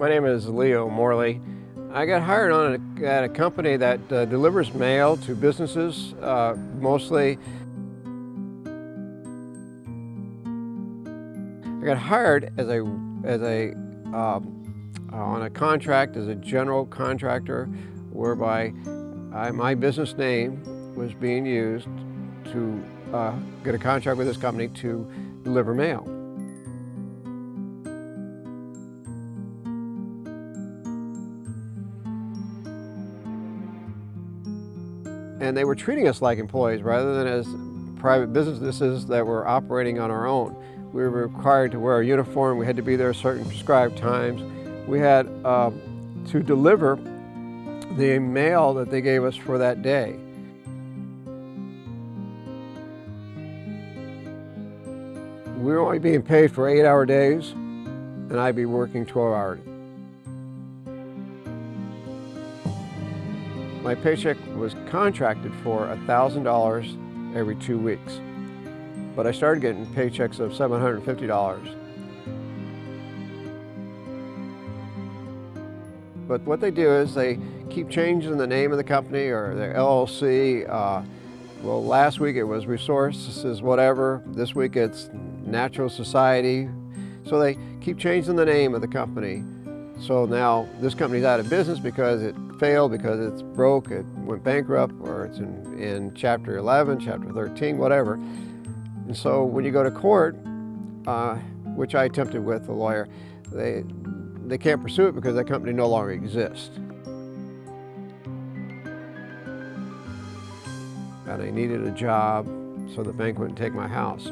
My name is Leo Morley. I got hired on a, at a company that uh, delivers mail to businesses, uh, mostly. I got hired as a, as a, um, on a contract as a general contractor whereby I, my business name was being used to uh, get a contract with this company to deliver mail. And they were treating us like employees rather than as private businesses that were operating on our own. We were required to wear a uniform, we had to be there certain prescribed times. We had uh, to deliver the mail that they gave us for that day. We were only being paid for eight hour days and I'd be working 12 hours. My paycheck was contracted for $1,000 every two weeks, but I started getting paychecks of $750. But what they do is they keep changing the name of the company or their LLC. Uh, well, last week it was Resources whatever. This week it's Natural Society. So they keep changing the name of the company. So now this company's out of business because it failed, because it's broke, it went bankrupt, or it's in, in Chapter 11, Chapter 13, whatever. And so when you go to court, uh, which I attempted with a lawyer, they, they can't pursue it because that company no longer exists. And I needed a job so the bank wouldn't take my house.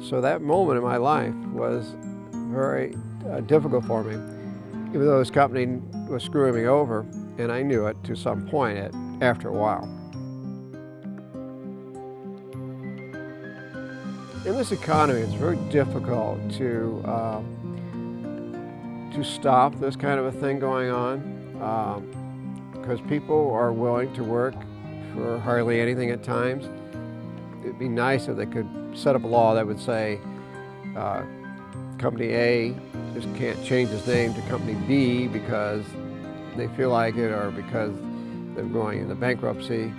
So that moment in my life was very uh, difficult for me even though this company was screwing me over, and I knew it to some point at, after a while. In this economy, it's very difficult to, uh, to stop this kind of a thing going on because um, people are willing to work for hardly anything at times. It'd be nice if they could set up a law that would say uh, Company A just can't change its name to Company B because they feel like it or because they're going into bankruptcy.